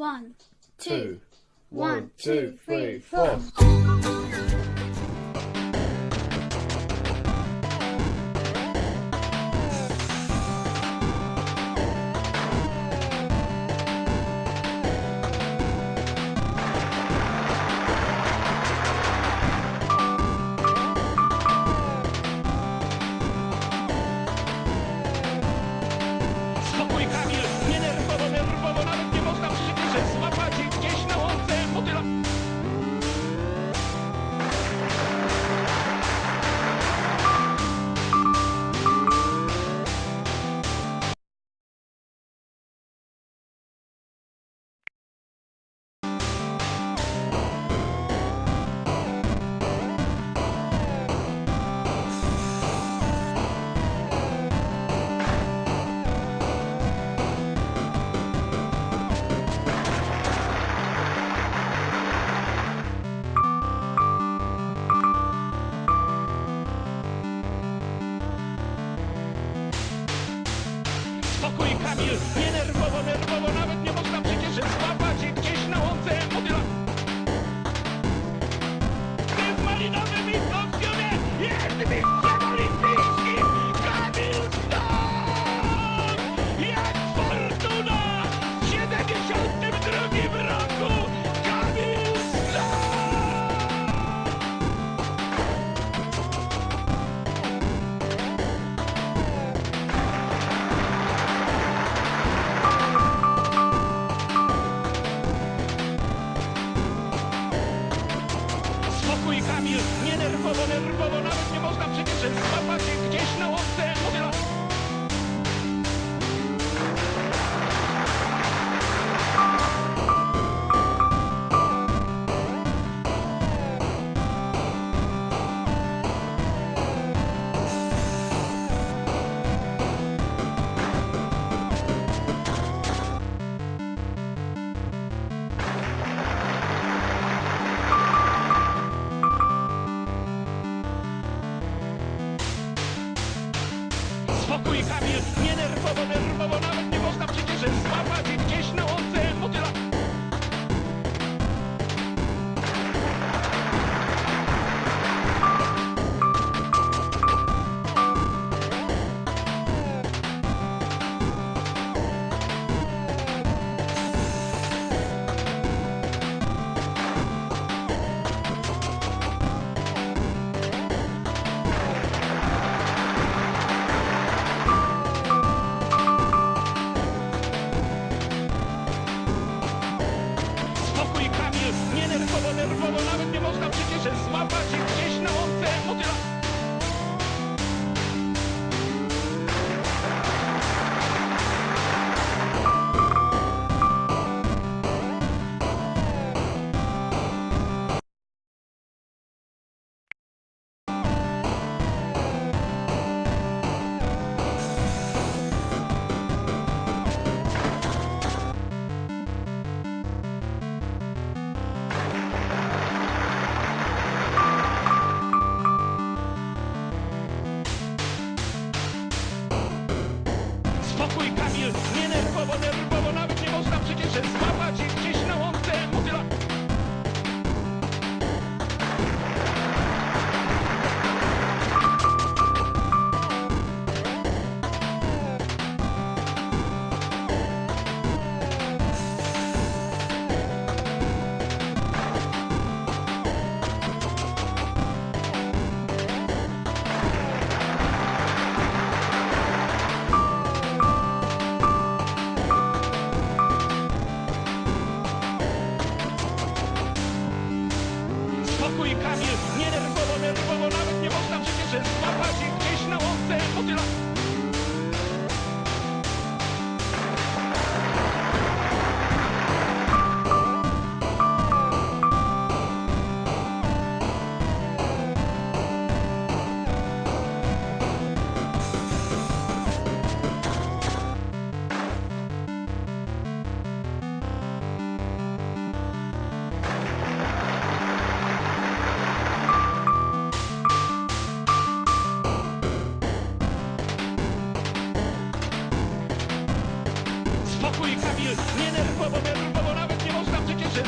One, two, one, two, three, four. Spokój Kamil, nie nerwowo, nerwowo, nawet nie można przecież złapać gdzieś na łące, motyla... Ty w nie nerwowo, nerwowo, nawet nie można przecież złapać gdzieś na łące, spokój Kamil, nie nerwowo, nerwowo, nawet nie można przecież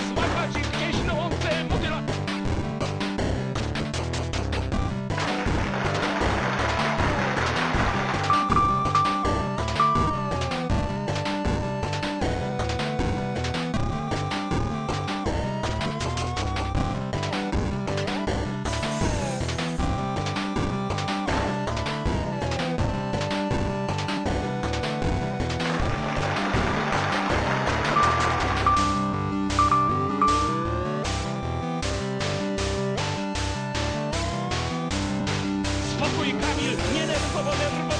Bravo, Leandro